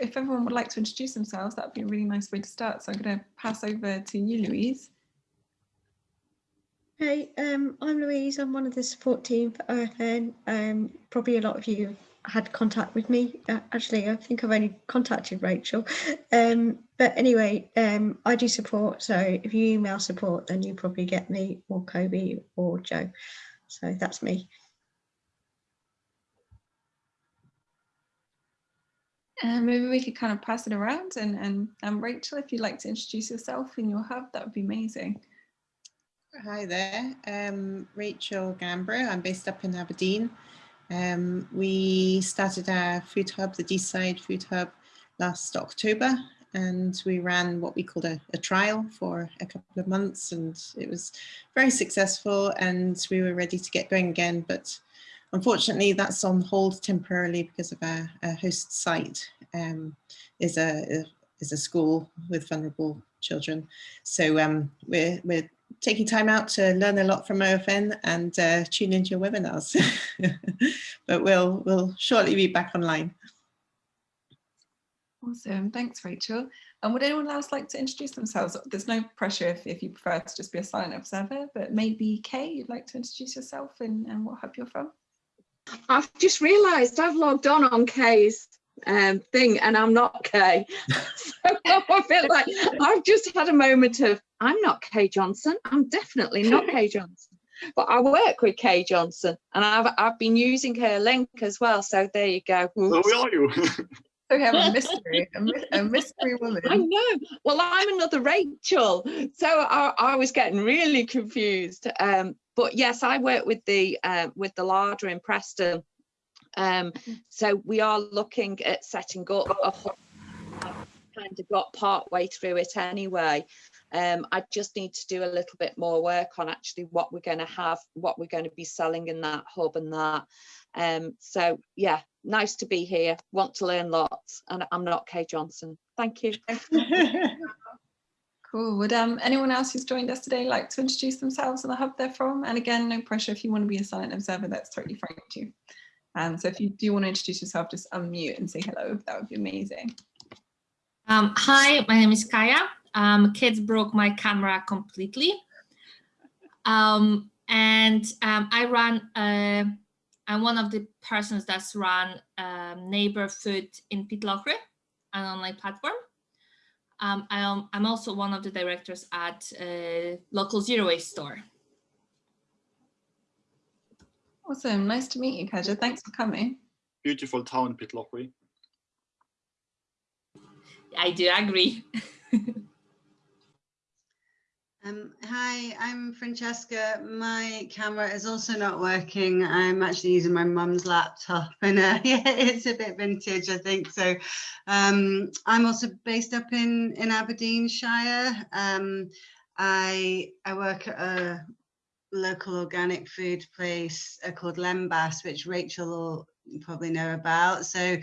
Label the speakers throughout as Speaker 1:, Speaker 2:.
Speaker 1: if everyone would like to introduce themselves, that would be a really nice way to start. So I'm going to pass over to you, Louise.
Speaker 2: Hey, um, I'm Louise. I'm one of the support team for OFN. Um, probably a lot of you had contact with me. Uh, actually, I think I've only contacted Rachel. Um, but anyway, um, I do support. So if you email support, then you probably get me or Kobe or Joe. So that's me.
Speaker 1: And maybe we could kind of pass it around and, and um, Rachel, if you'd like to introduce yourself in your hub, that would be amazing.
Speaker 3: Hi there, um, Rachel Gambro. I'm based up in Aberdeen. Um, we started our food hub, the Deeside Food Hub, last October, and we ran what we called a, a, trial for a couple of months, and it was very successful, and we were ready to get going again, but unfortunately that's on hold temporarily because of our, host site um, is a, is a school with vulnerable children. So um, we're, we're taking time out to learn a lot from OFN and uh, tune into your webinars. but we'll, we'll shortly be back online.
Speaker 1: Awesome, thanks Rachel. And would anyone else like to introduce themselves? There's no pressure if, if you prefer to just be a silent observer, but maybe Kay, you'd like to introduce yourself and, and what hub you're from?
Speaker 4: I've just realised I've logged on on Kay's um, thing and I'm not Kay. so I feel like I've just had a moment of, I'm not Kay Johnson. I'm definitely not Kay Johnson. But I work with Kay Johnson and I've, I've been using her link as well. So there you go.
Speaker 5: Oops. Oh, are you?
Speaker 1: So we have a mystery, a, a, mystery woman.
Speaker 4: I know. Well, I'm another Rachel. So I, I was getting really confused. Um, but yes, I work with the uh, with the larder in Preston um, so we are looking at setting up a kind of got part way through it anyway. Um, I just need to do a little bit more work on actually what we're going to have, what we're going to be selling in that hub and that. Um, so yeah, nice to be here. Want to learn lots, and I'm not Kay Johnson. Thank you.
Speaker 1: cool. Would um, anyone else who's joined us today like to introduce themselves and the hub they're from? And again, no pressure if you want to be a silent observer, that's totally fine too. Um, so if you do want to introduce yourself, just unmute and say hello. That would be amazing.
Speaker 6: Um, hi, my name is Kaya. Um, kids broke my camera completely. Um, and um, I run, uh, I'm one of the persons that's run um, Neighbourfood in Pitlochry, an online platform. Um, I'm, I'm also one of the directors at uh, local zero waste store.
Speaker 1: Awesome. Nice to meet you, Kaja. Thanks for coming.
Speaker 5: Beautiful town, Pitlochry.
Speaker 6: I do agree.
Speaker 7: um, hi, I'm Francesca. My camera is also not working. I'm actually using my mum's laptop and uh, yeah, it's a bit vintage, I think. So um, I'm also based up in, in Aberdeenshire. Um, I, I work at a local organic food place uh, called Lembas, which Rachel will probably know about. So,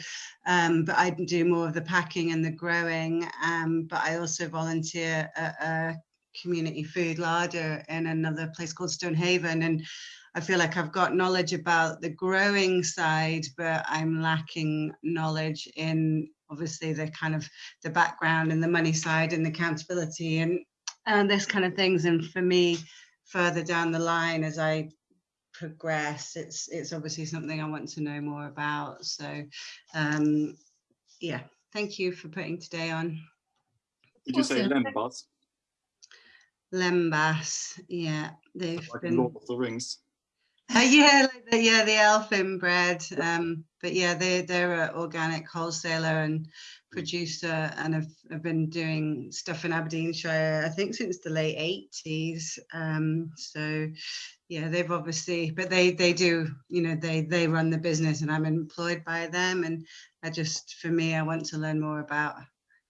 Speaker 7: um, but I do more of the packing and the growing. Um, but I also volunteer at a community food larder in another place called Stonehaven. And I feel like I've got knowledge about the growing side, but I'm lacking knowledge in obviously the kind of the background and the money side and the accountability and and this kind of things. And for me, further down the line as I progress, it's it's obviously something I want to know more about. So um, yeah, thank you for putting today on.
Speaker 5: Did you say Lembas?
Speaker 7: Lembas, yeah, they've
Speaker 5: like
Speaker 7: been.
Speaker 5: Lord of the Rings.
Speaker 7: Uh, yeah, like the, yeah, the elfin bread. Um, but yeah, they they're an organic wholesaler and producer, and have, have been doing stuff in Aberdeenshire. I think since the late eighties. Um, so yeah, they've obviously, but they they do, you know, they they run the business, and I'm employed by them. And I just, for me, I want to learn more about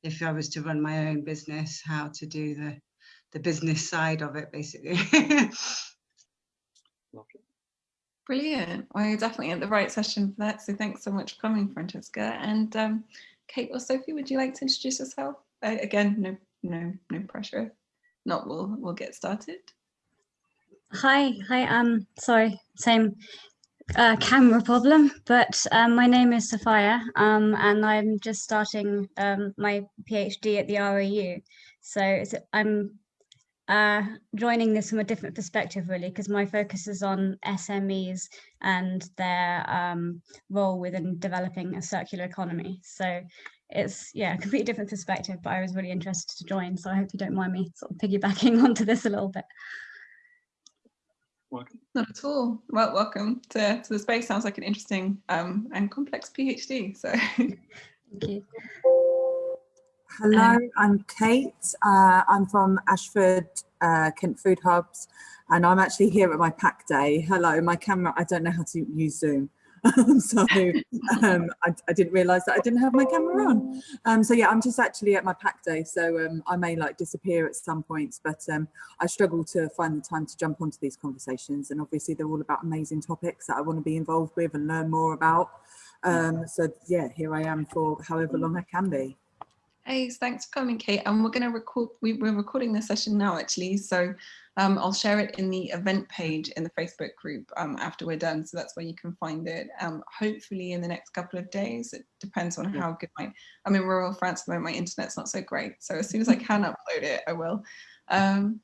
Speaker 7: if I was to run my own business, how to do the the business side of it, basically.
Speaker 1: Brilliant. Well, you're definitely at the right session for that. So thanks so much for coming, Francesca. And um, Kate or Sophie, would you like to introduce yourself? Uh, again, no, no, no pressure. Not, we'll we'll get started.
Speaker 8: Hi, hi. Um, sorry, same. a camera problem, but um, my name is Sophia, um, and I'm just starting um, my PhD at the RAU. So it's, I'm uh, joining this from a different perspective, really, because my focus is on SMEs and their um, role within developing a circular economy. So it's yeah, a completely different perspective, but I was really interested to join. So I hope you don't mind me sort of piggybacking onto this a little bit.
Speaker 5: Welcome.
Speaker 1: Not at all. Well, welcome to, to the space. Sounds like an interesting um, and complex PhD. So
Speaker 8: Thank you.
Speaker 9: Hello, I'm Kate. Uh, I'm from Ashford, uh, Kent Food Hubs, and I'm actually here at my pack day. Hello, my camera, I don't know how to use Zoom. so um, I, I, didn't realize that I didn't have my camera on. Um, so yeah, I'm just actually at my pack day. So um, I may like disappear at some points, but um, I struggle to find the time to jump onto these conversations. And obviously they're all about amazing topics that I want to be involved with and learn more about. Um, so yeah, here I am for however long I can be.
Speaker 1: Hey, thanks for coming, Kate. And we're going to record, we, we're recording the session now, actually. So um, I'll share it in the event page in the Facebook group um, after we're done. So that's where you can find it. Um, hopefully in the next couple of days. It depends on how good my, I'm in rural France at the moment, my internet's not so great. So as soon as I can upload it, I will. Um,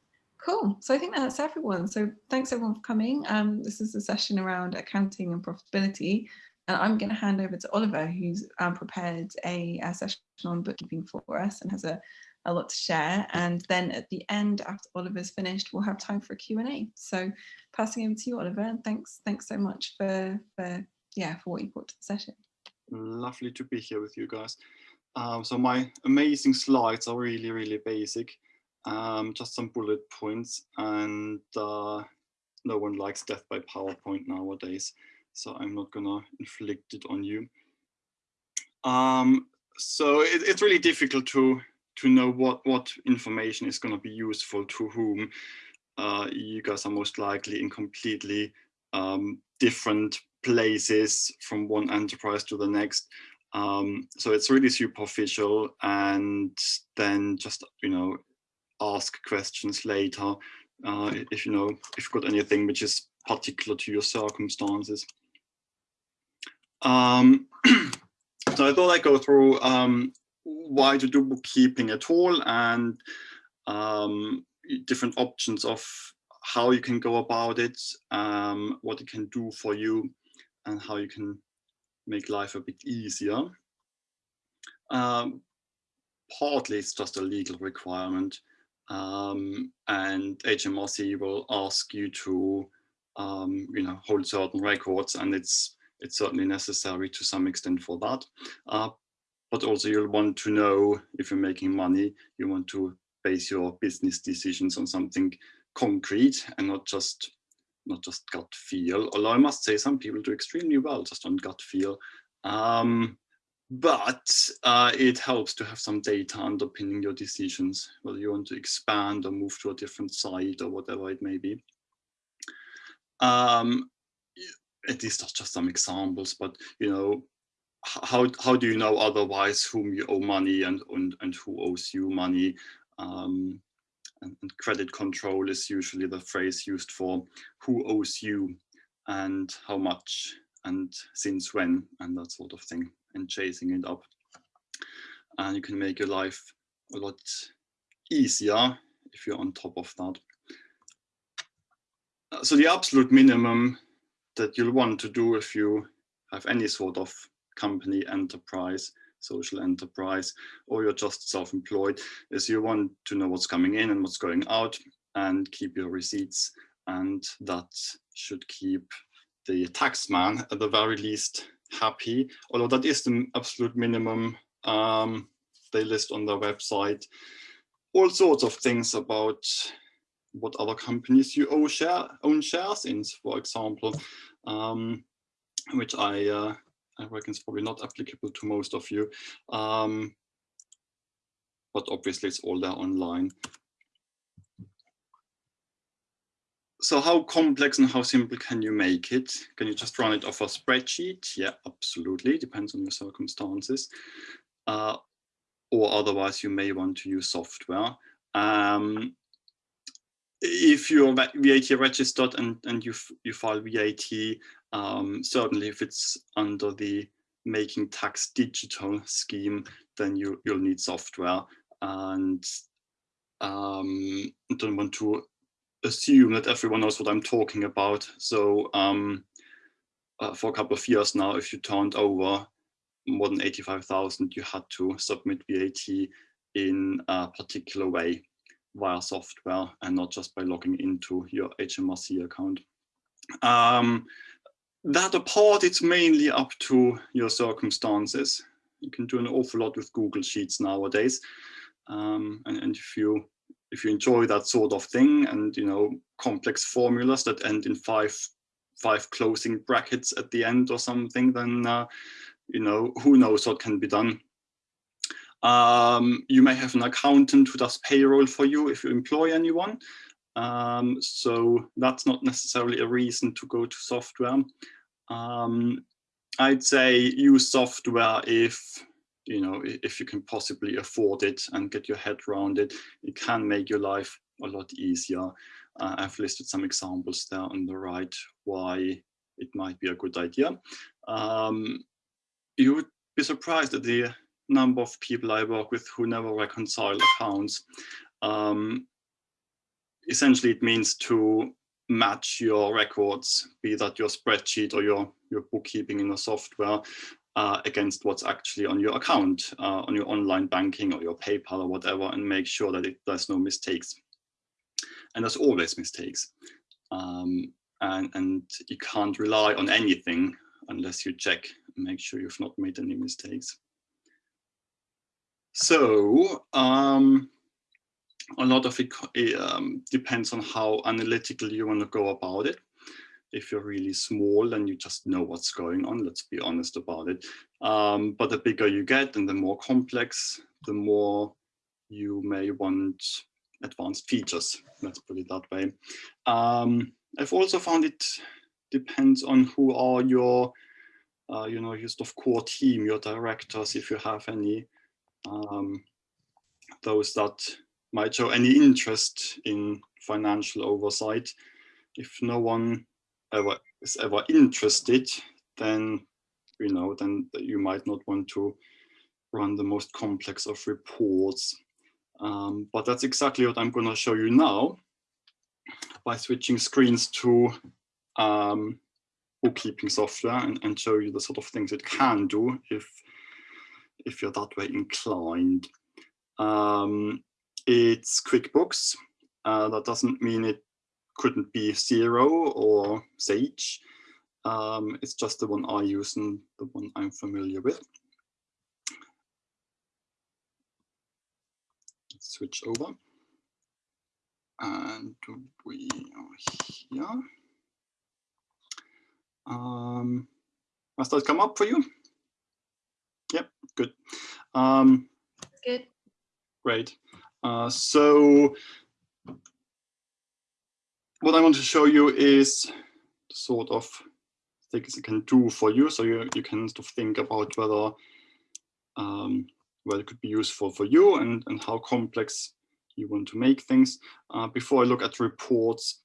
Speaker 1: cool. So I think that's everyone. So thanks everyone for coming. Um, this is a session around accounting and profitability. And I'm going to hand over to Oliver, who's um, prepared a, a, session on bookkeeping for us and has a, a lot to share. And then at the end, after Oliver's finished, we'll have time for a Q&A. So passing over to you, Oliver, and thanks, thanks so much for, for, yeah, for what you brought to the session.
Speaker 5: Lovely to be here with you guys. Um, so my amazing slides are really, really basic. Um, just some bullet points and uh, no one likes death by PowerPoint nowadays so I'm not gonna inflict it on you. Um, so it, it's really difficult to to know what what information is going to be useful to whom. Uh, you guys are most likely in completely um, different places from one enterprise to the next. Um, so it's really superficial and then just, you know, ask questions later uh, if, you know, if you've got anything which is particular to your circumstances. Um, so I thought I'd go through um, why to do bookkeeping at all and um, different options of how you can go about it, um, what it can do for you, and how you can make life a bit easier. Um, partly it's just a legal requirement um, and HMRC will ask you to you know, hold certain records and it's it's certainly necessary to some extent for that. Uh, but also you'll want to know if you're making money, you want to base your business decisions on something concrete and not just not just gut feel. Although I must say some people do extremely well just on gut feel. Um, but uh, it helps to have some data underpinning your decisions, whether you want to expand or move to a different site or whatever it may be. Um, these are just some examples, but you know, how how do you know otherwise whom you owe money and and, and who owes you money? Um, and, and credit control is usually the phrase used for who owes you and how much and since when and that sort of thing and chasing it up. And you can make your life a lot easier if you're on top of that. So the absolute minimum that you'll want to do if you have any sort of company enterprise social enterprise or you're just self-employed is you want to know what's coming in and what's going out and keep your receipts. And that should keep the taxman at the very least happy. Although that is the absolute minimum um, they list on their website all sorts of things about what other companies you own, share, own shares in, for example, um, which I, uh, I reckon is probably not applicable to most of you. Um, but obviously it's all there online. So how complex and how simple can you make it? Can you just run it off a spreadsheet? Yeah, absolutely, depends on your circumstances. Uh, or otherwise you may want to use software. Um, if you're VAT registered and, and you, you file VAT Um, certainly if it's under the making tax digital scheme, then you, you'll need software. And um, I don't want to assume that everyone knows what I'm talking about. So um, uh, for a couple of years now, if you turned over more than 85,000, you had to submit VAT in a particular way via software and not just by logging into your HMRC account. Um, that apart, it's mainly up to your circumstances. You can do an awful lot with Google Sheets nowadays. Um, and, and if you if you enjoy that sort of thing and you know complex formulas that end in five five closing brackets at the end or something, then uh, you know who knows what can be done. Um, you may have an accountant who does payroll for you if you employ anyone. Um, so that's not necessarily a reason to go to software. Um, I'd say use software if you know if you can possibly afford it and get your head around it. It can make your life a lot easier. Uh, I've listed some examples there on the right why it might be a good idea. Um, you would be surprised at the number of people I work with who never reconcile accounts. Um, essentially, it means to match your records, be that your spreadsheet or your, your bookkeeping in a software, uh, against what's actually on your account, uh, on your online banking or your PayPal or whatever, and make sure that it, there's no mistakes. And there's always mistakes. Um, and, and you can't rely on anything unless you check and make sure you've not made any mistakes. So um, a lot of it um, depends on how analytical you want to go about it. If you're really small, and you just know what's going on. Let's be honest about it. Um, but the bigger you get and the more complex, the more you may want advanced features. Let's put it that way. Um, I've also found it depends on who are your, uh, you know, your sort of core team, your directors, if you have any um, those that might show any interest in financial oversight. If no one ever is ever interested, then you know, then you might not want to run the most complex of reports. Um, but that's exactly what I'm going to show you now by switching screens to um, bookkeeping software and, and show you the sort of things it can do if if you're that way inclined. Um, it's QuickBooks. Uh, that doesn't mean it couldn't be Xero or Sage. Um, it's just the one I use and the one I'm familiar with. Let's switch over. And we are here. Um, that come up for you? Good. Um,
Speaker 1: good.
Speaker 5: Great. Uh, so what I want to show you is sort of things it can do for you. So you, you can sort of think about whether um, whether it could be useful for you and, and how complex you want to make things. Uh, before I look at reports,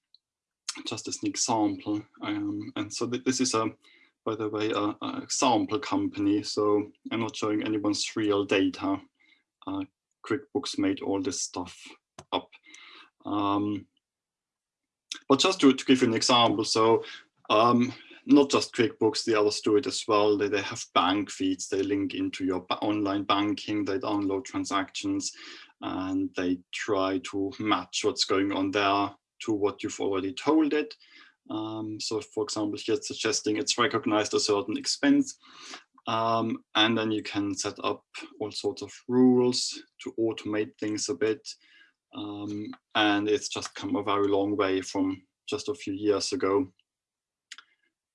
Speaker 5: just as an example. Um, and so th this is a by the way, a, a, example company. So I'm not showing anyone's real data. Uh, QuickBooks made all this stuff up. Um, but just to, to, give you an example, so um, not just QuickBooks, the others do it as well. They, they have bank feeds, they link into your online banking, they download transactions, and they try to match what's going on there to what you've already told it. Um, so for example, here it's suggesting it's recognized a certain expense. Um, and then you can set up all sorts of rules to automate things a bit. Um, and it's just come a very long way from just a few years ago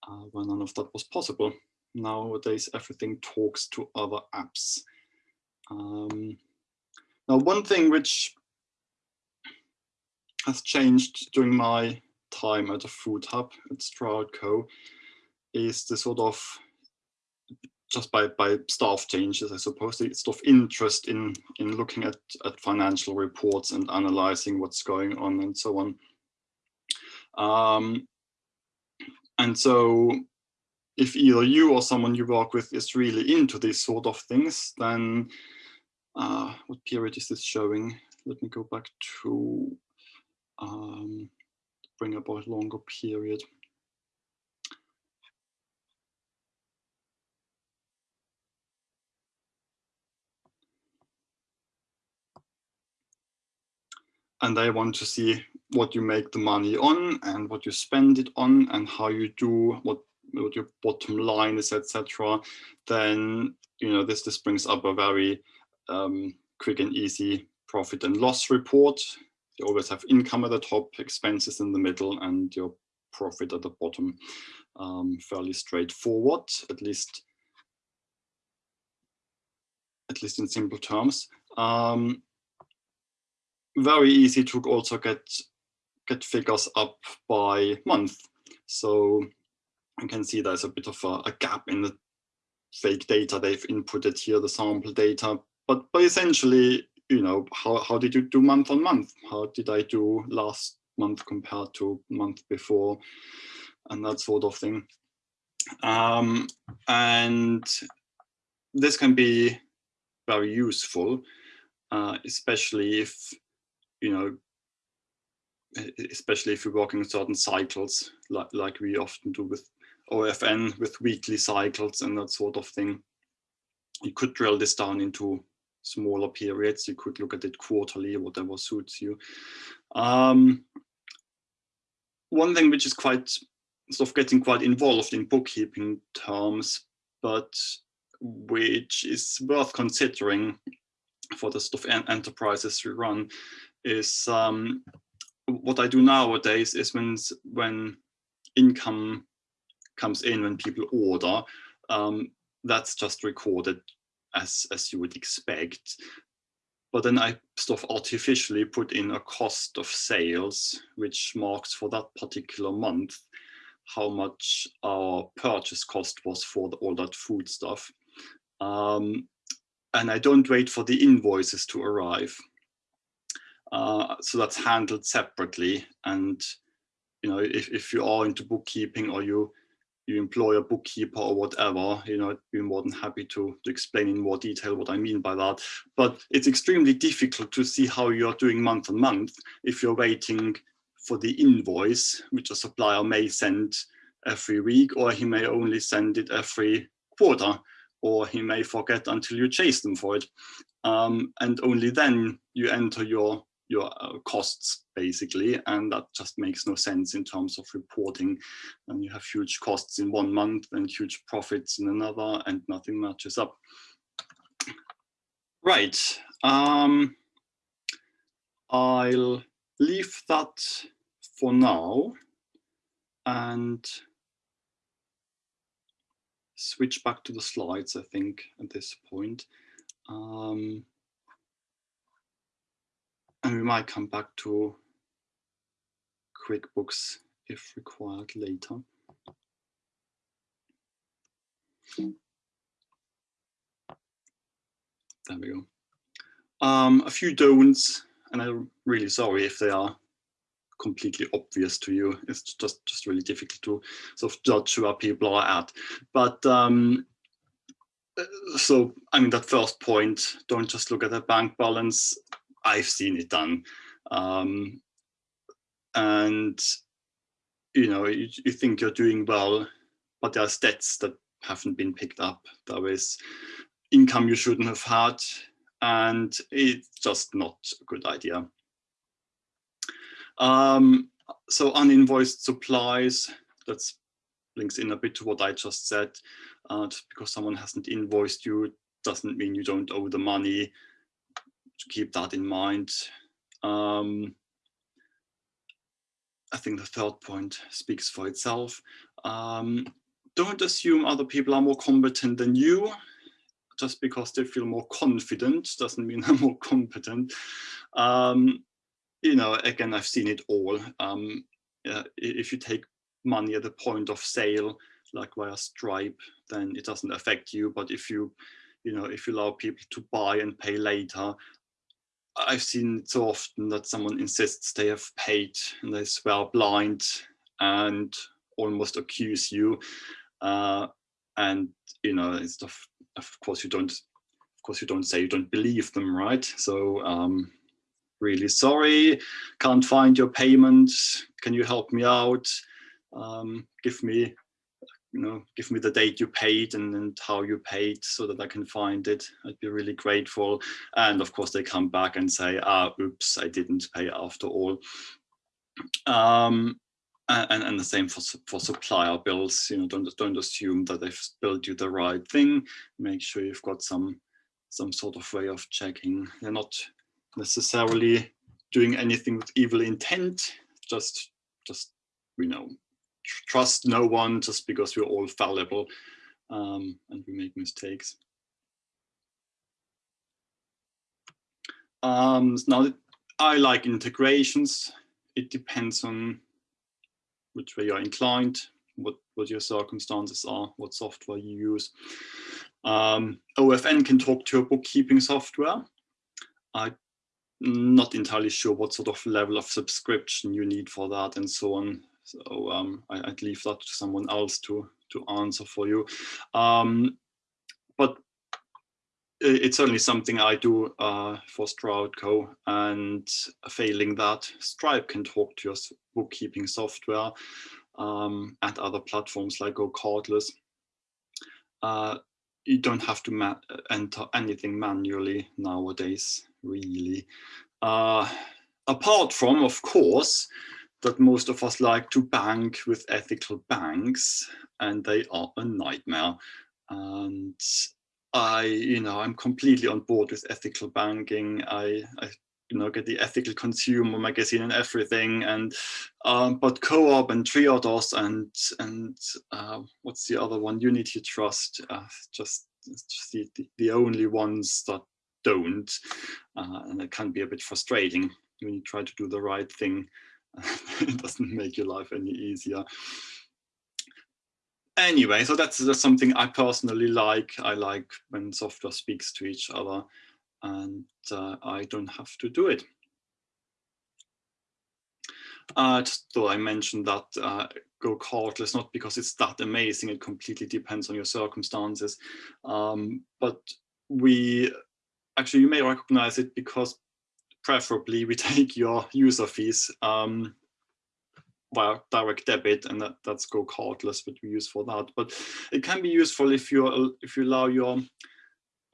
Speaker 5: uh, when none of that was possible. Nowadays, everything talks to other apps. Um, now, one thing which has changed during my time at a food hub at Stroud Co. is the sort of just by, by staff changes, I suppose, the sort of interest in, in looking at, at financial reports and analyzing what's going on and so on. Um, and so if either you or someone you work with is really into these sort of things, then uh, what period is this showing? Let me go back to um, bring up a longer period. and they want to see what you make the money on and what you spend it on and how you do what, what your bottom line is etc then you know this this brings up a very um, quick and easy profit and loss report you always have income at the top expenses in the middle and your profit at the bottom um, fairly straightforward at least at least in simple terms um, very easy to also get get figures up by month. So you can see there's a bit of a, a, gap in the fake data they've inputted here, the sample data. But but essentially, you know, how, how did you do month on month? How did I do last month compared to month before? And that sort of thing. Um, and this can be very useful, uh, especially if you know, especially if you're working in certain cycles, like, like we often do with OFN, with weekly cycles and that sort of thing. You could drill this down into smaller periods. You could look at it quarterly, whatever suits you. Um, one thing which is quite sort of getting quite involved in bookkeeping terms, but which is worth considering for the sort of enterprises we run is um, what I do nowadays is when when income comes in when people order, um, that's just recorded as as you would expect. But then I sort of artificially put in a cost of sales, which marks for that particular month how much our purchase cost was for the, all that food stuff. Um, and I don't wait for the invoices to arrive. Uh, so that's handled separately. And you know, if, if you are into bookkeeping or you you employ a bookkeeper or whatever, you know, I'd be more than happy to, to explain in more detail what I mean by that. But it's extremely difficult to see how you're doing month on month if you're waiting for the invoice, which a supplier may send every week, or he may only send it every quarter, or he may forget until you chase them for it. Um, and only then you enter your your uh, costs basically and that just makes no sense in terms of reporting. And you have huge costs in one month and huge profits in another and nothing matches up. Right um, i'll leave that for now and switch back to the slides i think at this point. Um, and we might come back to QuickBooks if required later. There we go. Um, a few don'ts, and I'm really sorry if they are completely obvious to you. It's just just really difficult to sort of judge where people are at. But um, so I mean that first point, don't just look at the bank balance. I've seen it done. Um, and, you know, you, you think you're doing well, but there are stats that haven't been picked up. There is income you shouldn't have had, and it's just not a good idea. Um, so uninvoiced supplies, that's links in a bit to what I just said. Uh, just because someone hasn't invoiced you doesn't mean you don't owe the money to keep that in mind. Um, I think the third point speaks for itself. Um, don't assume other people are more competent than you. Just because they feel more confident doesn't mean they're more competent. Um, you know, again, I've seen it all. Um, uh, if you take money at the point of sale, like via Stripe, then it doesn't affect you. But if you, you know, if you allow people to buy and pay later, I've seen it so often that someone insists they have paid and they swear blind and almost accuse you. uh, and you know it's of, of course you don't of course you don't say you don't believe them right so um, really sorry can't find your payment can you help me out um, give me you know give me the date you paid and, and how you paid so that I can find it. I'd be really grateful. And of course they come back and say ah oops I didn't pay after all. Um, and, and the same for, for supplier bills, you know, don't, don't assume that they've billed you the right thing. Make sure you've got some, some sort of way of checking. They're not necessarily doing anything with evil intent, just, just, you know, trust no one just because we're all fallible um, and we make mistakes. Um, now, I like integrations. It depends on which way you're inclined, what, what your circumstances are, what software you use. Um, OFN can talk to your bookkeeping software. I'm not entirely sure what sort of level of subscription you need for that and so on. So um, I, would leave that to someone else to, to answer for you. Um, but it's certainly something I do uh, for StroudCo and failing that, Stripe can talk to your bookkeeping software um, and other platforms like GoCardless. Uh, you don't have to enter anything manually nowadays, really. Uh, apart from, of course, that most of us like to bank with ethical banks and they are a nightmare. And I, you know, I'm completely on board with ethical banking. I, I you know, get the ethical consumer magazine and everything. And um, but Co-op and Triodos and and uh, what's the other one? Unity Trust, uh, just, just the, the only ones that don't, uh, and it can be a bit frustrating when you try to do the right thing. it doesn't make your life any easier anyway, so that's, that's something I personally like. I like when software speaks to each other and uh, I don't have to do it. Uh, just thought I mentioned that uh, GoCardless, not because it's that amazing, it completely depends on your circumstances. Um, but we, actually you may recognize it because preferably we take your user fees um, via direct debit and that, that's GoCardless but we use for that. But it can be useful if you if you allow your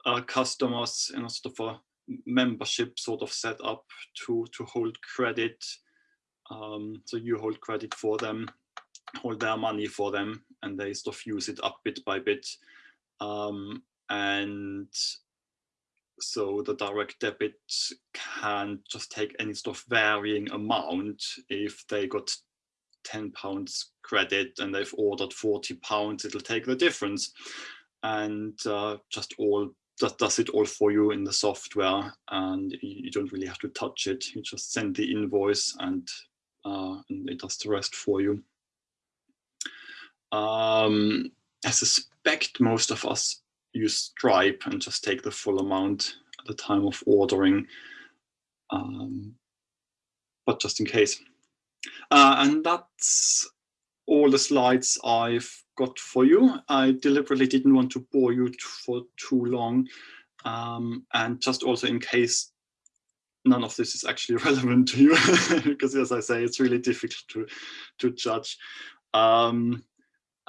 Speaker 5: uh, customers in a sort of a membership sort of set up to to hold credit um, so you hold credit for them hold their money for them and they sort of use it up bit by bit. Um, and so the direct debit can just take any sort of varying amount if they got 10 pounds credit and they've ordered 40 pounds, it'll take the difference and uh, just all that does it all for you in the software and you don't really have to touch it. You just send the invoice and, uh, and it does the rest for you. Um, I suspect most of us use Stripe and just take the full amount at the time of ordering. Um, but just in case. Uh, and that's all the slides I've got for you. I deliberately didn't want to bore you for too long. Um, and just also in case none of this is actually relevant to you, because as I say, it's really difficult to, to judge. Um,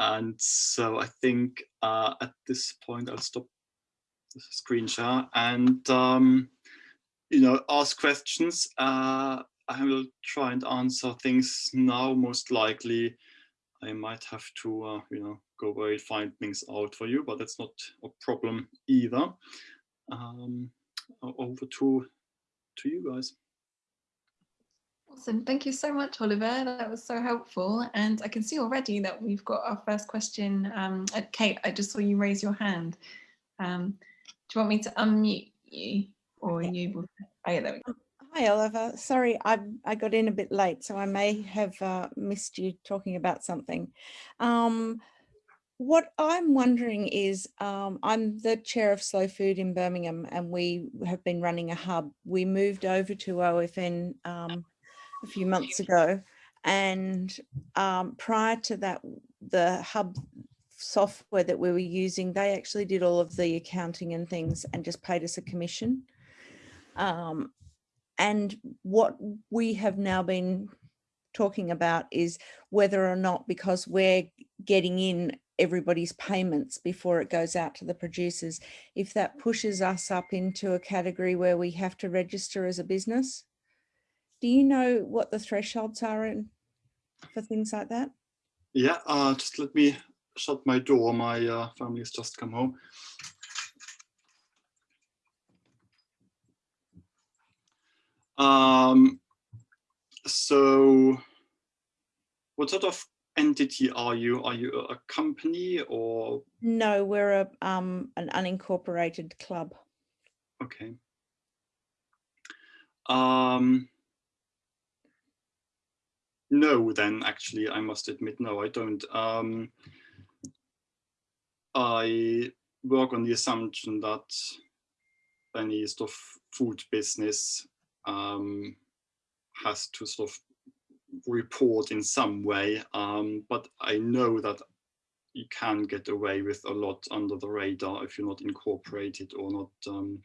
Speaker 5: and so I think uh, at this point, I'll stop the screen share and, um, you know, ask questions. Uh, I will try and answer things now. Most likely, I might have to, uh, you know, go away find things out for you, but that's not a problem either. Um, over to to you guys.
Speaker 1: Awesome. Thank you so much, Oliver. That was so helpful. And I can see already that we've got our first question. Um, Kate, I just saw you raise your hand. Um, do you want me to unmute you or you? Oh, yeah, there we go.
Speaker 10: Hi, Oliver. Sorry, I, I got in a bit late, so I may have uh, missed you talking about something. Um, what I'm wondering is, um, I'm the chair of Slow Food in Birmingham, and we have been running a hub. We moved over to OFN um, a few months ago, and um, prior to that, the hub software that we were using, they actually did all of the accounting and things and just paid us a commission. Um, and what we have now been talking about is whether or not because we're getting in everybody's payments before it goes out to the producers, if that pushes us up into a category where we have to register as a business. Do you know what the thresholds are in, for things like that?
Speaker 5: Yeah, uh, just let me shut my door. My uh, family has just come home. Um, so what sort of entity are you? Are you a company or?
Speaker 10: No, we're a um, an unincorporated club.
Speaker 5: Okay. Um, no, then actually, I must admit, no, I don't. Um, I work on the assumption that any sort of food business um, has to sort of report in some way, um, but I know that you can get away with a lot under the radar if you're not incorporated or not, um,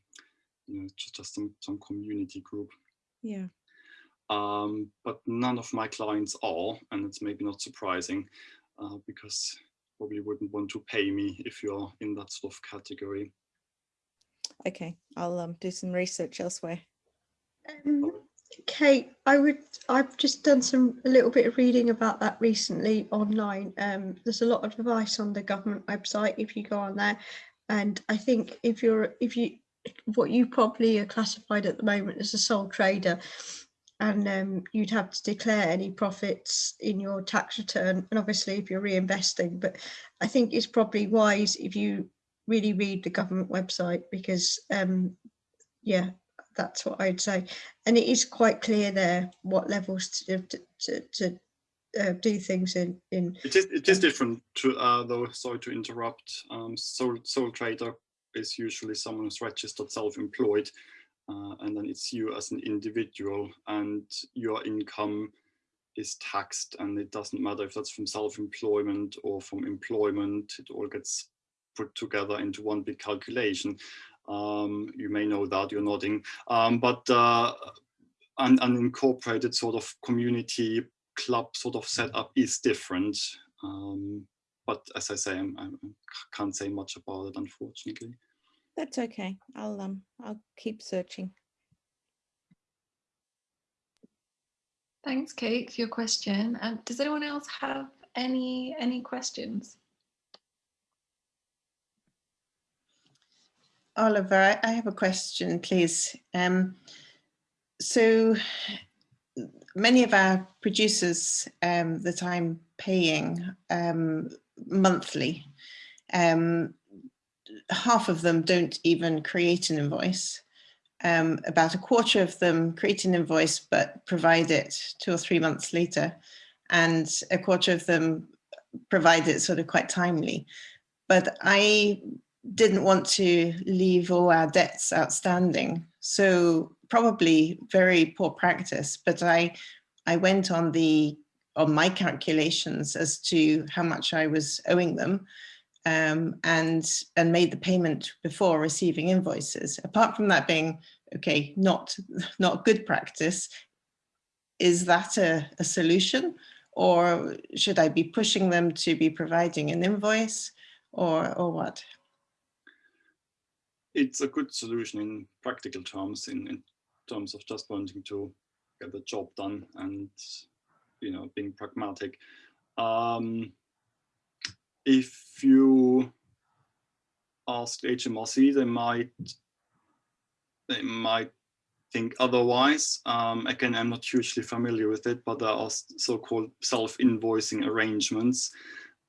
Speaker 5: you know, just, just some, some community group.
Speaker 10: Yeah.
Speaker 5: Um, but none of my clients are, and it's maybe not surprising uh, because probably wouldn't want to pay me if you're in that sort of category.
Speaker 10: Okay, I'll um, do some research elsewhere.
Speaker 2: Um, Kate, I would. I've just done some a little bit of reading about that recently online. Um, there's a lot of advice on the government website if you go on there, and I think if you're if you what you probably are classified at the moment as a sole trader, and um, you'd have to declare any profits in your tax return, and obviously if you're reinvesting. But I think it's probably wise if you really read the government website because um, yeah, that's what I'd say. And it is quite clear there what levels to to, to, to uh, do things in. in
Speaker 5: it is it is different to uh, though. Sorry to interrupt. Um, sole sole trader is usually someone who's registered self-employed, uh, and then it's you as an individual, and your income is taxed, and it doesn't matter if that's from self-employment or from employment. It all gets put together into one big calculation. Um, you may know that, you're nodding. Um, but uh, an, an incorporated sort of community club sort of setup is different. Um, but as I say, I'm, I can't say much about it, unfortunately.
Speaker 10: That's okay. I'll um I'll keep searching.
Speaker 1: Thanks, Kate, for your question. Um, does anyone else have any any questions?
Speaker 3: Oliver, I have a question, please. Um, so many of our producers um, that I'm paying um, monthly, um, half of them don't even create an invoice. Um, about a quarter of them create an invoice but provide it two or three months later, and a quarter of them provide it sort of quite timely. But I didn't want to leave all our debts outstanding. So probably very poor practice, but I, I went on the on my calculations as to how much I was owing them um, and, and made the payment before receiving invoices. Apart from that being, okay, not, not good practice, is that a, a solution? Or should I be pushing them to be providing an invoice or, or what?
Speaker 5: it's a good solution in practical terms, in, in terms of just wanting to get the job done and, you know, being pragmatic. Um, if you ask HMRC, they might they might think otherwise. Um, again, I'm not hugely familiar with it, but there are so-called self-invoicing arrangements,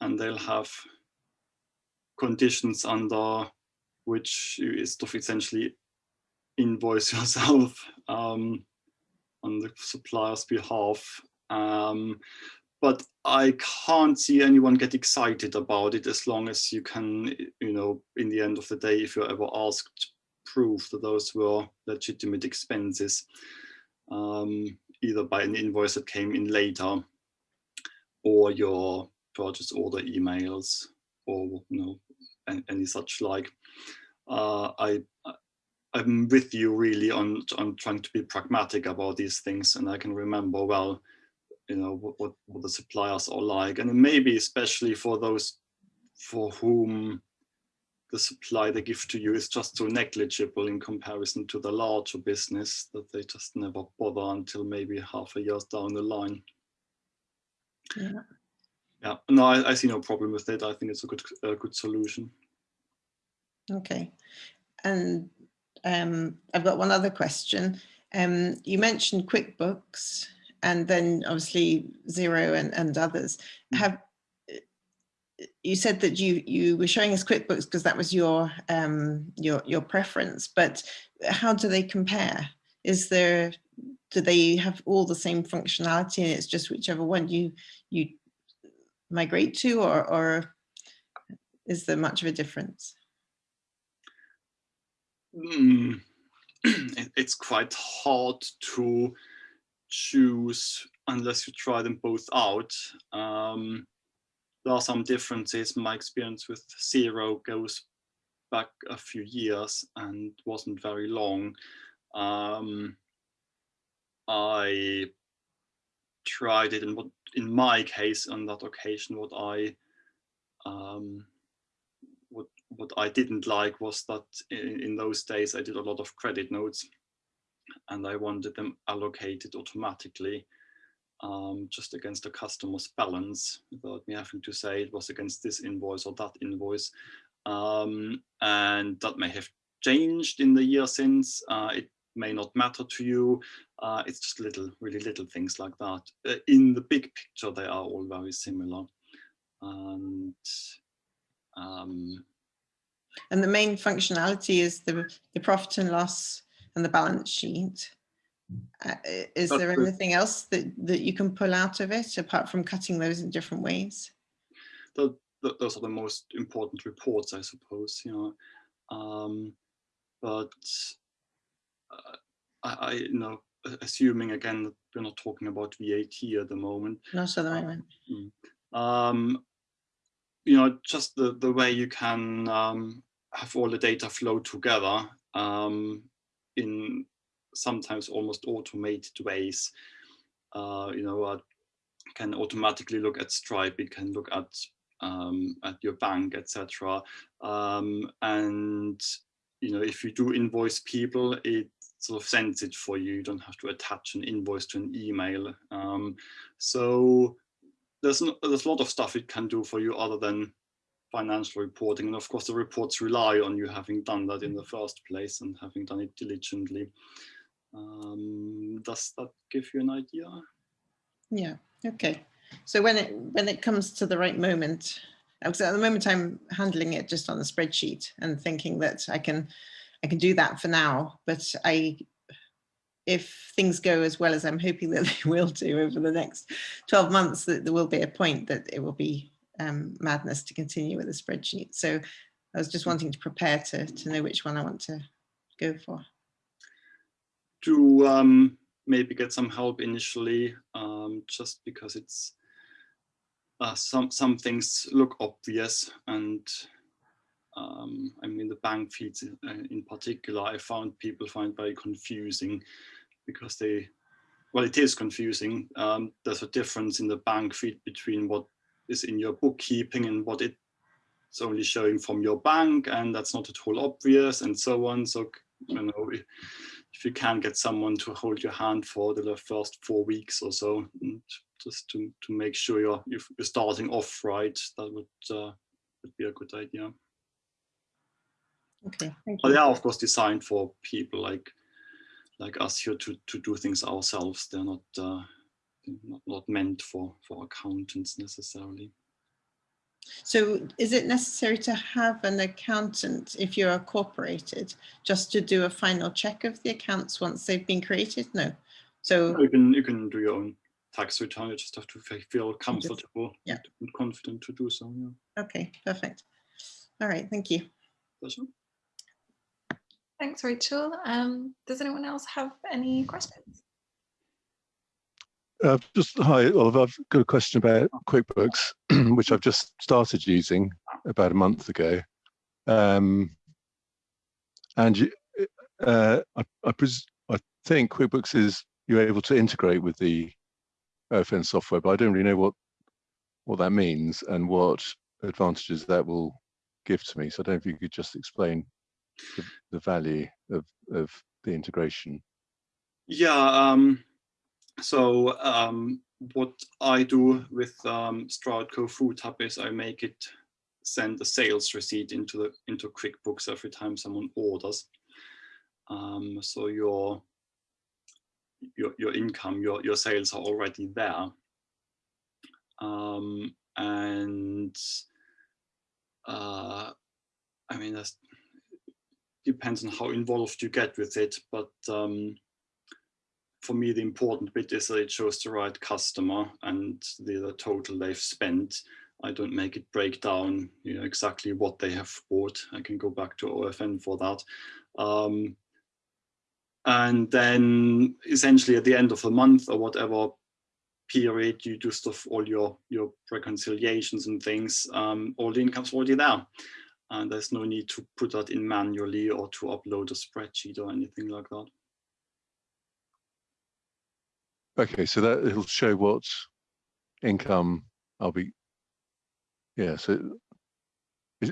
Speaker 5: and they'll have conditions under which you is to essentially invoice yourself um, on the supplier's behalf. Um, but I can't see anyone get excited about it as long as you can, you know, in the end of the day, if you're ever asked, prove that those were legitimate expenses, um, either by an invoice that came in later or your purchase order emails. or you know any, any such like. Uh, I I'm with you really on on trying to be pragmatic about these things, and I can remember well, you know what what, what the suppliers are like, and maybe especially for those for whom the supply they give to you is just so negligible in comparison to the larger business that they just never bother until maybe half a year down the line.
Speaker 3: Yeah.
Speaker 5: Yeah, no, I, I see no problem with it. I think it's a good, a good solution.
Speaker 3: Okay. And um, I've got one other question. Um, you mentioned QuickBooks and then obviously Xero and, and others.
Speaker 5: Mm.
Speaker 3: Have you said that you you were showing us QuickBooks because that was your um, your your preference, but how do they compare? Is there do they have all the same functionality and it's just whichever one you you migrate to or or is there much of a difference?
Speaker 5: Mm. It's quite hard to choose unless you try them both out. Um, there are some differences. My experience with Xero goes back a few years and wasn't very long. Um, I tried it, and what in my case on that occasion, what I um, what what I didn't like was that in, in those days I did a lot of credit notes, and I wanted them allocated automatically um, just against the customer's balance without me having to say it was against this invoice or that invoice. Um, and that may have changed in the year since. Uh, it may not matter to you. Uh, it's just little, really little things like that. Uh, in the big picture, they are all very similar. And um,
Speaker 3: And the main functionality is the, the profit and loss and the balance sheet. Uh, is
Speaker 5: That's
Speaker 3: there
Speaker 5: true.
Speaker 3: anything else that, that you can pull out of it apart from cutting those in different ways?
Speaker 5: th th those are the most important reports, I suppose. You know, um, but uh, I, I, you know, assuming again that we're not talking about VAT at the moment.
Speaker 3: Not at the moment.
Speaker 5: Mm. Um, you know, just the the way you can um, have all the data flow together um, in sometimes almost automated ways. Uh, you know, uh, can automatically look at Stripe. It can look at um, at your bank, etc. Um, and you know, if you do invoice people, it sort of sends it for you. You don't have to attach an invoice to an email. Um, so there's n- there's a lot of stuff it can do for you other than financial reporting. And of course, the reports rely on you having done that in the first place and having done it diligently. Um, does that give you an idea?
Speaker 3: Yeah, okay. So when it when it comes to the right moment, because at the moment I'm handling it just on a spreadsheet and thinking that I can I can do that for now, but I if things go as well as I'm hoping that they will do over the next 12 months, that there will be a point that it will be um, madness to continue with a spreadsheet. So I was just wanting to prepare to, to know which one I want to go for.
Speaker 5: to um, maybe get some help initially, um, just because it's uh, some some things look obvious, and um, I mean the bank feeds uh, in particular, I found people find very confusing because they, well, it is confusing. Um, there's a difference in the bank feed between what is in your bookkeeping and what it's only showing from your bank, and that's not at all obvious, and so on. So you know if you can get someone to hold your hand for the first four weeks or so, and just to, to make sure you're, you're starting off right, that would, uh, would be a good idea.
Speaker 3: Okay, thank
Speaker 5: But they are of course designed for people like like us here to, to do things ourselves. They're not, uh, not not meant for for accountants necessarily.
Speaker 3: So is it necessary to have an accountant if you're incorporated just to do a final check of the accounts once they've been created? No. So
Speaker 5: You can you can do your own tax return. You just have to feel comfortable
Speaker 3: yeah.
Speaker 5: and confident to do so. Yeah.
Speaker 3: okay, perfect. All right, thank you.
Speaker 5: Pleasure.
Speaker 1: Thanks, Rachel. Um, does anyone else have any questions?
Speaker 11: Uh, just hi, Oliver. I've got a question about QuickBooks, which I've just started using. about a month ago. Um, and uh, I, I, I think QuickBooks is you're able to integrate with the OFN software, but I don't really know what what that means and what advantages that will give to me. So I don't know if you could just explain the, the value of, of the integration.
Speaker 5: Yeah, um, so um, what I do with um, Stroudco Food Hub is I make it send a sales receipt into the into QuickBooks every time someone orders. Um, so your your your income, your your sales are already there, um, and uh, I mean that depends on how involved you get with it, but um, for me the important bit is that it shows the right customer and the, the total they've spent. I don't make it break down, you know, exactly what they have bought. I can go back to OFN for that. Um, and then essentially at the end of the month or whatever period you do stuff all your your reconciliations and things um, all the income's already there and there's no need to put that in manually or to upload a spreadsheet or anything like that
Speaker 11: okay so that it'll show what income i'll be yeah so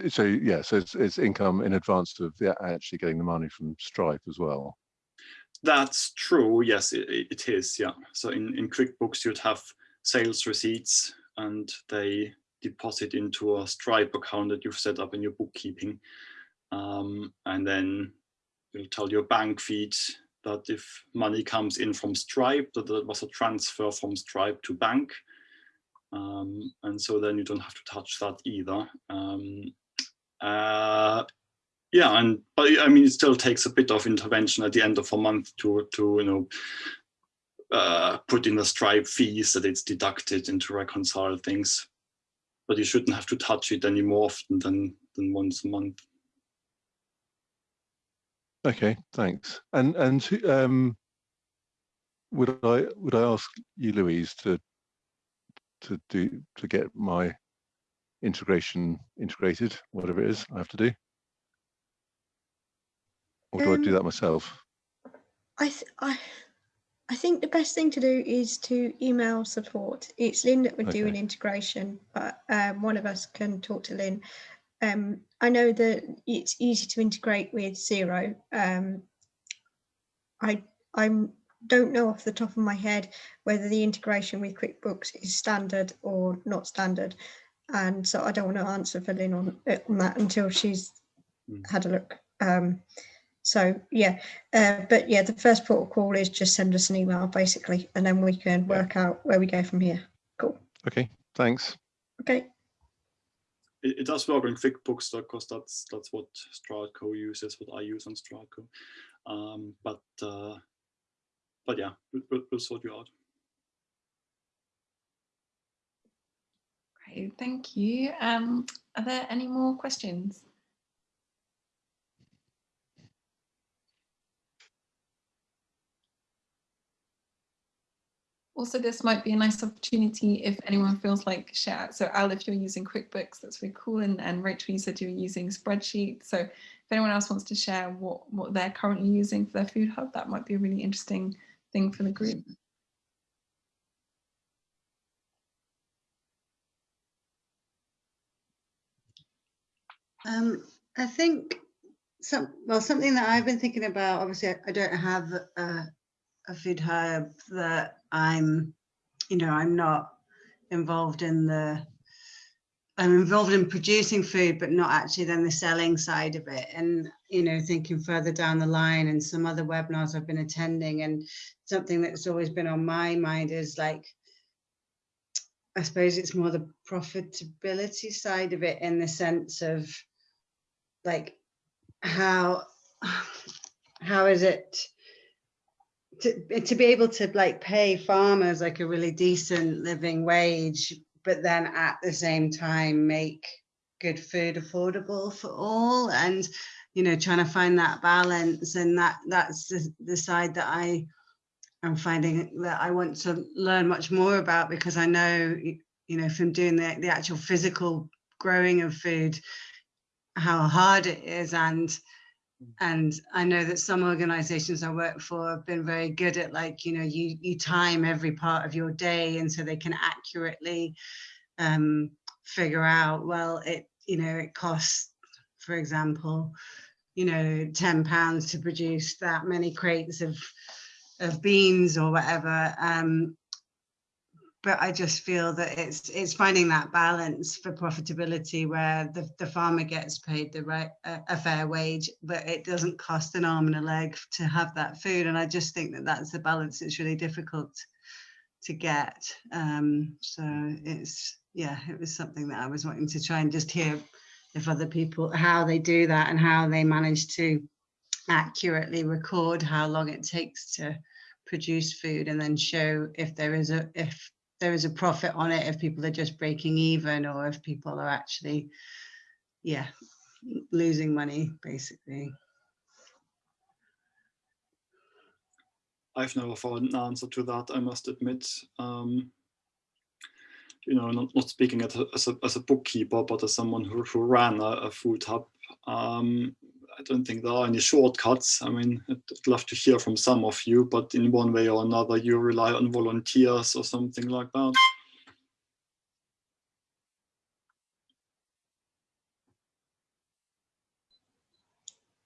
Speaker 11: so yeah so it's, it's income in advance of actually getting the money from stripe as well
Speaker 5: that's true. Yes, it, it is. Yeah. So in, in QuickBooks, you'd have sales receipts and they deposit into a Stripe account that you've set up in your bookkeeping. Um, and then it'll tell your bank feed that if money comes in from Stripe, that there was a transfer from Stripe to bank. Um, and so then you don't have to touch that either. Um, uh, yeah, and but I mean, it still takes a bit of intervention at the end of a month to to you know uh, put in the Stripe fees that it's deducted and to reconcile things. But you shouldn't have to touch it any more often than than once a month.
Speaker 11: Okay, thanks. And and um, would I would I ask you, Louise, to to do to get my integration integrated, whatever it is I have to do? Or do um, I do um, that myself?
Speaker 2: I, th I, I think the best thing to do is to email support. It's Lynn that would okay. do an integration, but um, one of us can talk to Lynn. Um, I know that it's easy to integrate with Xero. Um, I I don't know off the top of my head whether the integration with QuickBooks is standard or not standard, and so I don't want to answer for Lynn on, on that until she's mm. had a look. Um, so yeah, uh, but yeah, the first port of call is just send us an email basically, and then we can work out where we go from here. Cool.
Speaker 11: Okay, thanks.
Speaker 2: Okay.
Speaker 5: It, it does work on QuickBooks because that's that's what Stroudco uses, what I use on Stroudco. Um, but uh, but yeah, we'll, we'll sort you out.
Speaker 1: Great, thank you. Um, are there any more questions? Also this might be a nice opportunity if anyone feels like share. So Al, if you're using QuickBooks, that's really cool. And, and Rachel, you said you were using spreadsheets. So if anyone else wants to share what, what they're currently using for their food hub, that might be a really interesting thing for the group.
Speaker 7: Um, I think some well something that I've been thinking about. Obviously, I, I don't have a, a food hub that I'm, you know, I'm not involved in the, I'm involved in producing food, but not actually then the selling side of it. And, you know, thinking further down the line and some other webinars I've been attending and something that's always been on my mind is like, I suppose it's more the profitability side of it in the sense of like how how is it to, to be able to like pay farmers like a really decent living wage, but then at the same time make good food affordable for all and you know trying to find that balance. And that that's the, the side that I am finding that I want to learn much more about because I know you know from doing the, the actual physical growing of food, how hard it is and and I know that some organizations I work for have been very good at like, you know, you you time every part of your day and so they can accurately um, figure out, well, it, you know, it costs, for example, you know, 10 pounds to produce that many crates of of beans or whatever. Um, but I just feel that it's it's finding that balance for profitability where the, the farmer gets paid the right a, a fair wage, but it doesn't cost an arm and a leg to have that food. And I just think that that's the balance that's really difficult to get. Um, so it's yeah, it was something that I was wanting to try and just hear if other people how they do that and how they manage to accurately record how long it takes to produce food and then show if there is a if there is a profit on it if people are just breaking even or if people are actually yeah losing money basically
Speaker 5: I've never found an answer to that, I must admit. Um, you know, not, not speaking as a, as a, bookkeeper, but as someone who, who ran a, a food hub, um, I don't think there are any shortcuts. I mean, I'd, love to hear from some of you, but in one way or another, you rely on volunteers or something like that.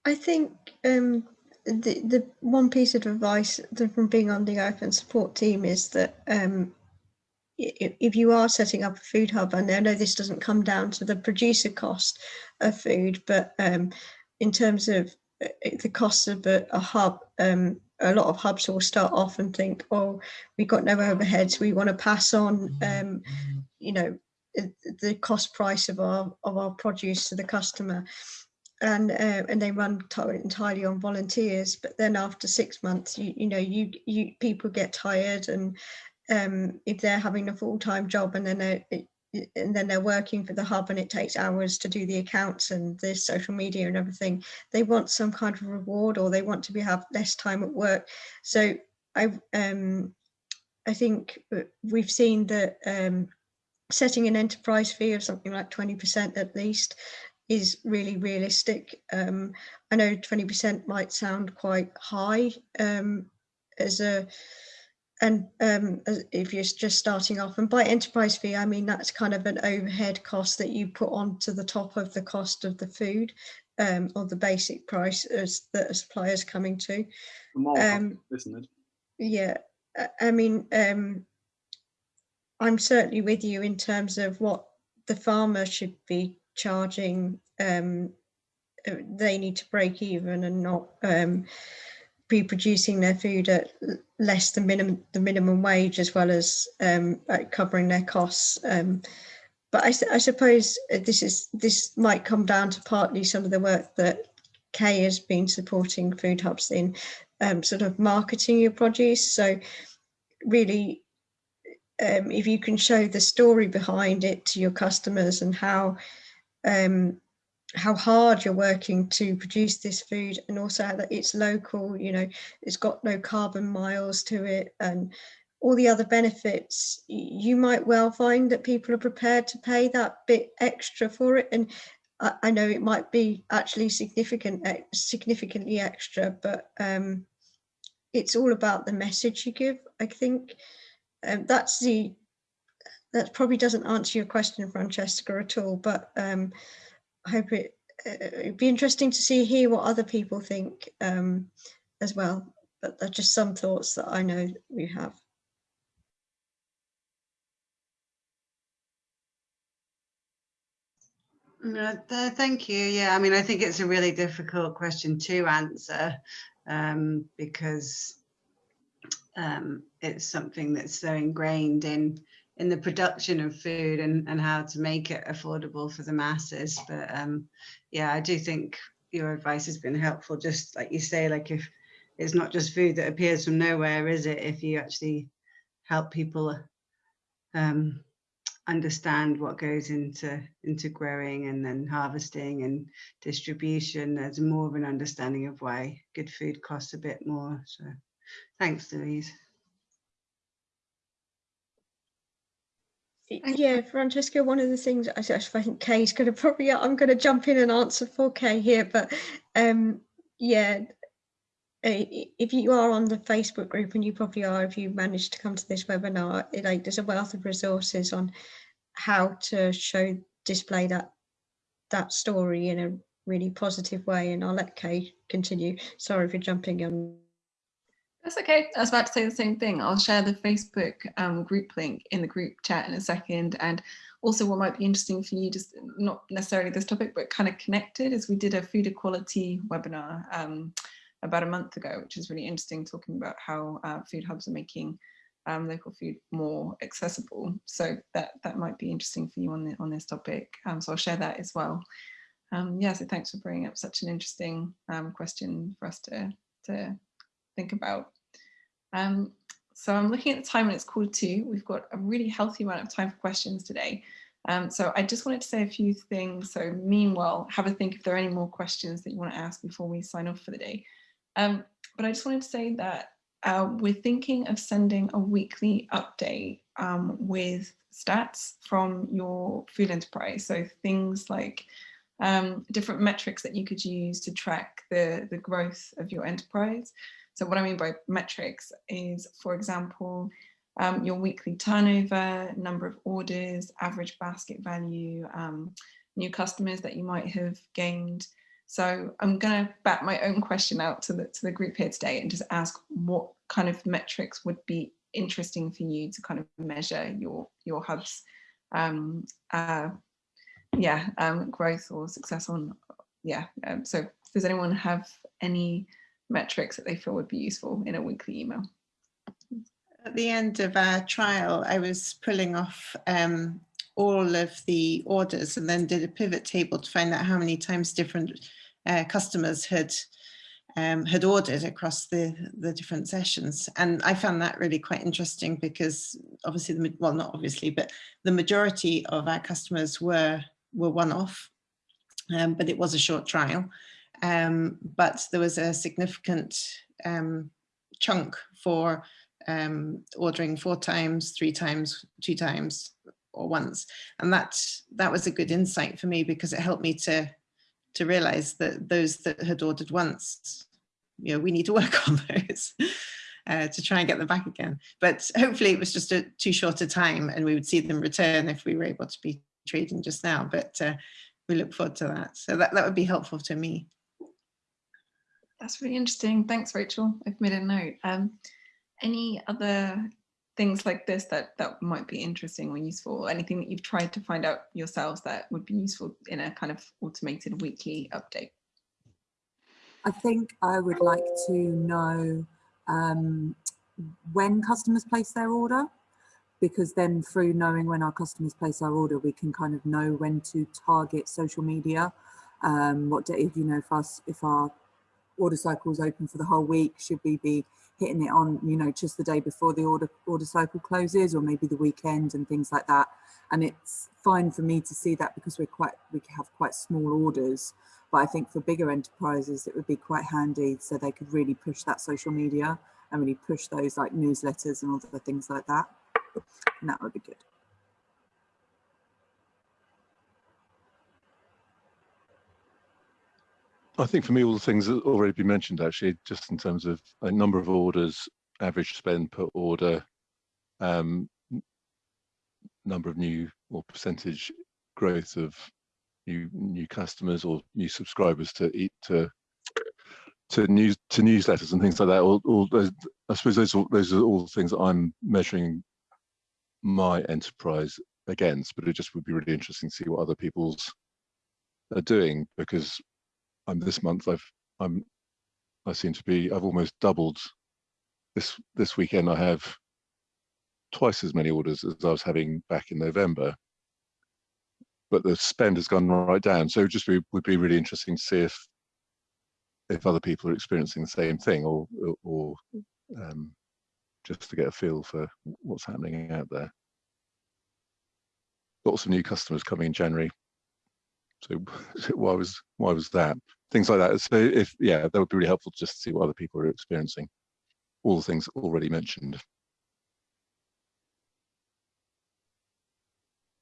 Speaker 2: I think um, the the one piece of advice from being on the open support team is that um, if you are setting up a food hub, and I know this doesn't come down to the producer cost of food, but um, in terms of uh, the cost of a, a hub, um, a lot of hubs will start off and think, oh, we've got no overheads, we want to pass on, um, you know, the- cost price of our of our produce to the customer. And uh, and they run entirely on volunteers but then after six months you you know you you people get tired and um if they're having a full-time job and then they and then they're working for the hub and it takes hours to do the accounts and the social media and everything they want some kind of reward or they want to be have less time at work so i um i think we've seen that um setting an enterprise fee of something like 20% at least is really realistic. Um, I know 20% might sound quite high um, as a, and um, if you're just starting off. And by enterprise fee, I mean that's kind of an overhead cost that you put onto the top of the cost of the food um, or the basic price as that a supplier is coming to. Um,
Speaker 5: isn't it?
Speaker 2: yeah, I- I mean, um, I'm certainly with you in terms of what the farmer should be charging. Um, uh, they need to break even and not um, be producing their food at less than minimum the minimum wage, as well as um, covering their costs. Um, but I suppose uh, this is this might come down to partly some of the work that Kay has been supporting food hubs in, um, sort of marketing your produce. So really um, if you can show the story behind it to your customers and how um, how hard you're working to produce this food and also that it's local you know it's got no carbon miles to it and all the other benefits. You might well find that people are prepared to pay that bit extra for it and I, I know it might be actually significant significantly extra but um, it's all about the message you give i think. Um, that's the that probably doesn't answer your question francesca at all but um hope it uh, it'd be interesting to see hear what other people think um as well but they're just some thoughts that i know we have
Speaker 7: No, th- thank you. Yeah, I mean, I think it's a really difficult question to answer um, because um, it's something that's so ingrained in in the production of food and, and how to make it affordable for the masses. But um, yeah, I do think your advice has been helpful. Just like you say, like if it's not just food that appears from nowhere, is it? If you actually help people um, understand what goes into into growing and then harvesting and distribution there's more of an understanding of why good food costs a bit more so thanks louise
Speaker 2: Yeah, Francesca, one of the things I think Kay's going to probably, I'm going to jump in and answer for Kay here, but um, yeah, if you are on the Facebook group, and you probably are if you managed to come to this webinar, it, like, there's a wealth of resources on how to show, display that that story in a really positive way. And I'll let Kay continue. Sorry for jumping on
Speaker 1: that's okay. I was about to say the same thing. I'll share the Facebook um, group link in the group chat in a second. And also what might be interesting for you, just not necessarily this topic, but kind of connected, is we did a food equality webinar um, about a month ago, which is really interesting, talking about how uh, food hubs are making um, local food more accessible. So that that might be interesting for you on the, on this topic. Um, so I'll share that as well. Um, yeah, so thanks for bringing up such an interesting um, question for us to to think about. Um, so I'm looking at the time and it's quarter to. We've got a really healthy amount of time for questions today. Um, so I just wanted to say a few things. So meanwhile, have a think if there are any more questions that you want to ask before we sign off for the day. Um, but I just wanted to say that uh, we're thinking of sending a weekly update um, with stats from your food enterprise. So things like um, different metrics that you could use to track the, the growth of your enterprise. So what I mean by metrics is, for example, um, your weekly turnover, number of orders, average basket value, um, new customers that you might have gained. So I'm going to back my own question out to the, to the group here today and just ask what kind of metrics would be interesting for you to kind of measure your, your hub's um, uh, yeah, um, growth or success on, yeah. Um, so does anyone have any metrics that they feel would be useful in a weekly email.
Speaker 3: At the end of our trial, I was pulling off um, all of the orders and then did a pivot table to find out how many times different uh, customers had um, had ordered across the, the different sessions. And I found that really quite interesting because obviously, the, well, not obviously, but the majority of our customers were, were one-off, um, but it was a short trial. Um, but there was a significant um, chunk for um, ordering four times, three times, two times, or once. And that, that was a good insight for me because it helped me to, to realize that those that had ordered once, you know, we need to work on those. Uh, to try and get them back again. But hopefully it was just a too short a time and we would see them return if we were able to be trading just now. But uh, we look forward to that. So that, that would be helpful to me.
Speaker 1: That's really interesting. Thanks, Rachel. I've made a note. Um, any other things like this that that might be interesting or useful? Anything that you've tried to find out yourselves that would be useful in a kind of automated weekly update?
Speaker 9: I think I would like to know um, when customers place their order, because then through knowing when our customers place our order, we can kind of know when to target social media. Um, what day, you know, if us, if our order cycle is open for the whole week, should we be hitting it on, you know, just the day before the order order cycle closes or maybe the weekend and things like that. And it's fine for me to see that because we're quite, we have quite small orders. But I think for bigger enterprises, it would be quite handy so they could really push that social media and really push those like newsletters and all the things like that. And that would be good.
Speaker 11: I think for me, all the things that already been mentioned, actually, just in terms of a number of orders, average spend per order, um, number of new or percentage growth of new new customers or new subscribers to eat to to news to newsletters and things like that. All, all those, I suppose those are, those are all the things that I'm measuring my enterprise against. But it just would be really interesting to see what other people's are doing because I'm this month I've I'm I seem to be I've almost doubled this this weekend I have twice as many orders as I was having back in November. But the spend has gone right down. So just be, would be really interesting to see if if other people are experiencing the same thing or or um, just to get a feel for what's happening out there. Lots of new customers coming in January. So why was why was that? Things like that. So if yeah, that would be really helpful just to see what other people are experiencing. All the things already mentioned.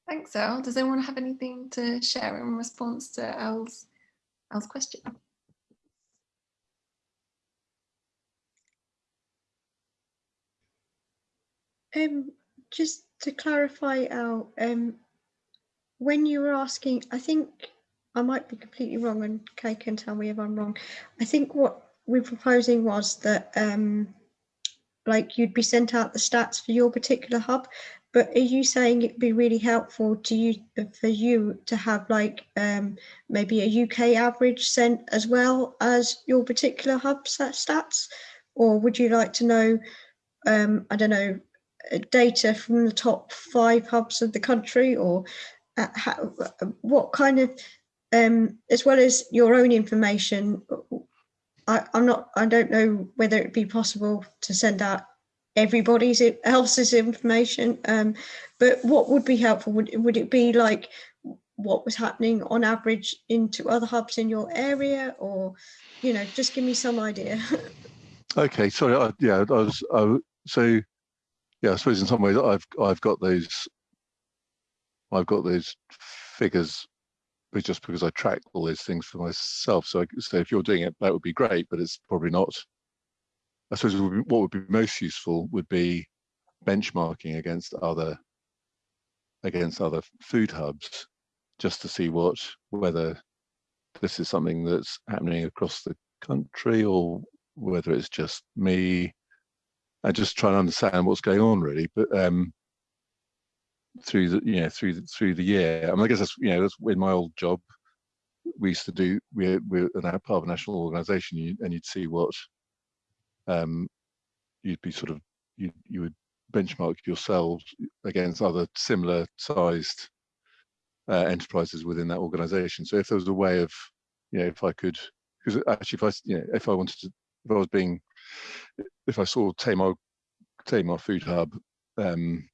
Speaker 1: Thanks, Elle. Does anyone have anything to share in response to Elle's, Elle's question?
Speaker 2: Um, just to clarify, Al, um, when you were asking, I think I might be completely wrong, and Kay can tell me if I'm wrong. I think what we're proposing was that, um, like, you'd be sent out the stats for your particular hub, but are you saying it'd be really helpful to you for you to have like um, maybe a UK average sent as well as your particular hub stats, or would you like to know? Um, I don't know uh, data from the top five hubs of the country or uh, how, what kind of um, as well as your own information I, I'm not I don't know whether it'd be possible to send out everybody's else's information um, but what would be helpful would, would it be like what was happening on average into other hubs in your area or you know just give me some idea?
Speaker 11: Okay sorry I, yeah I was I, so yeah, I suppose in some ways I've I've got those I've got those figures but just because I track all those things for myself. So, I, so if you're doing it, that would be great, but it's probably not. I suppose what would be most useful would be benchmarking against other against other food hubs, just to see what whether this is something that's happening across the country or whether it's just me and just try and understand what's going on really. But um, through the you know through the, through the year, I mean, I guess that's you know that's in my old job. We used to do we're we're part of a national organisation, and you'd see what um, you'd be sort of you you would benchmark yourselves against other similar sized uh, enterprises within that organisation. So if there was a way of you know if I could because actually if I you know if I wanted to if I was being if I saw Tamar, Tamar Food Hub um,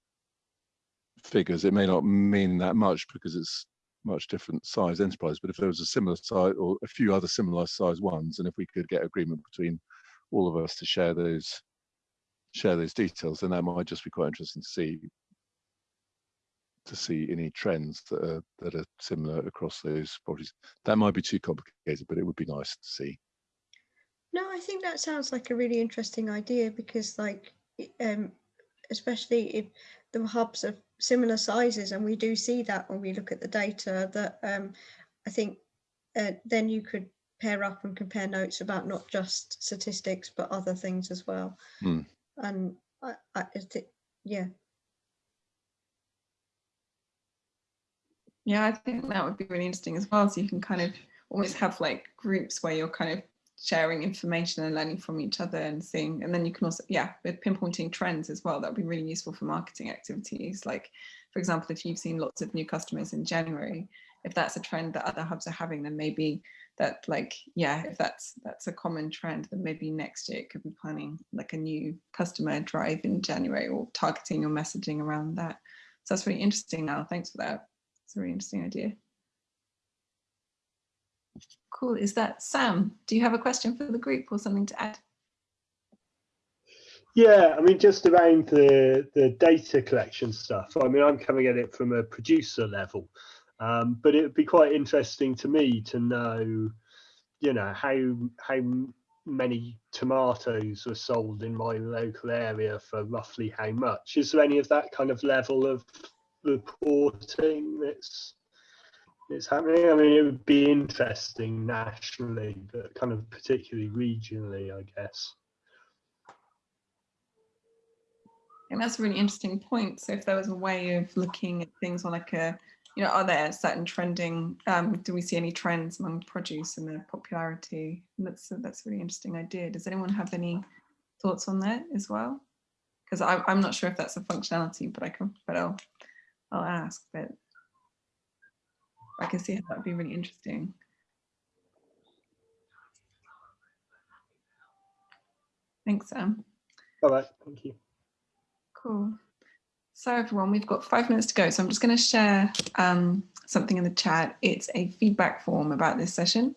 Speaker 11: figures, it may not mean that much because it's much different size enterprise. But if there was a similar size or a few other similar size ones, and if we could get agreement between all of us to share those share those details, then that might just be quite interesting to see to see any trends that are that are similar across those properties. That might be too complicated, but it would be nice to see.
Speaker 2: No, I think that sounds like a really interesting idea because, like, um, especially if the hubs are similar sizes, and we do see that when we look at the data, that um, I think uh, then you could pair up and compare notes about not just statistics but other things as well.
Speaker 11: Hmm.
Speaker 2: And I, I, yeah.
Speaker 1: Yeah, I think that would be really interesting as well. So you can kind of almost have like groups where you're kind of sharing information and learning from each other and seeing and then you can also yeah with pinpointing trends as well that would be really useful for marketing activities. Like for example if you've seen lots of new customers in january if that's a trend that other hubs are having then maybe that like yeah if that's that's a common trend then maybe next year it could be planning like a new customer drive in january or targeting your messaging around that. So that's really interesting now thanks for that. It's a really interesting idea Cool. Is that Sam? Do you have a question for the group or something to add?
Speaker 12: Yeah, I mean, just around the, the data collection stuff. I mean, I'm coming at it from a producer level, um, but it would be quite interesting to me to know, you know, how how many tomatoes were sold in my local area for roughly how much. Is there any of that kind of level of reporting that's it's happening. I mean, it would be interesting nationally, but kind of particularly regionally, I guess.
Speaker 1: And that's a really interesting point. So if there was a way of looking at things on like a, you know, are there certain trending, um, do we see any trends among produce and their popularity? And that's, that's a really interesting idea. Does anyone have any thoughts on that as well? Because I'm not sure if that's a functionality, but I can, but I'll, I'll ask. But I can see how that would be really interesting. Thanks, Sam.
Speaker 12: All right, thank you.
Speaker 1: Cool. So everyone, we've got five minutes to go. So I'm just going to share um, something in the chat. It's a feedback form about this session.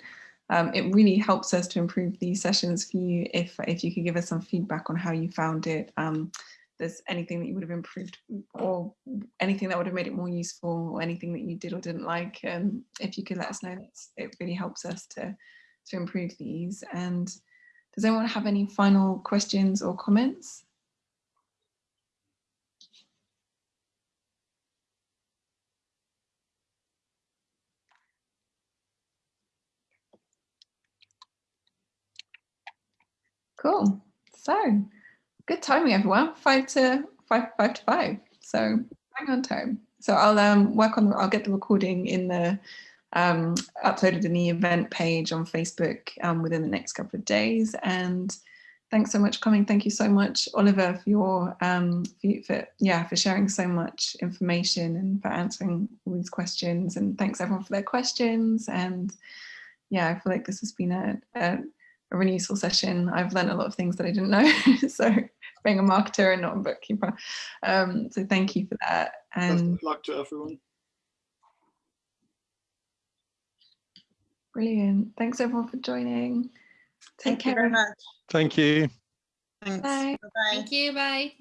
Speaker 1: Um, it really helps us to improve these sessions for you if, if you could give us some feedback on how you found it. Um, there's anything that you would have improved or anything that would have made it more useful or anything that you did or didn't like, um, if you could let us know, it really helps us to, to improve these. And does anyone have any final questions or comments? Cool. So good timing, everyone. Five to five, five to five. So bang on time. So I'll um, work on. I'll get the recording in the um, uploaded in the event page on Facebook um, within the next couple of days. And thanks so much coming. Thank you so much, Oliver, for your um, for, for yeah for sharing so much information and for answering all these questions. And thanks everyone for their questions. And yeah, I feel like this has been a, a a really useful session. I've learned a lot of things that I didn't know. so being a marketer and not a bookkeeper. Um, so thank you for that. And
Speaker 5: Best of luck to everyone.
Speaker 1: brilliant. Thanks everyone for joining. Take
Speaker 3: Thank you
Speaker 1: care.
Speaker 3: very much.
Speaker 11: Thank you.
Speaker 3: Thanks.
Speaker 1: Bye.
Speaker 3: Bye-bye.
Speaker 6: Thank you. Bye.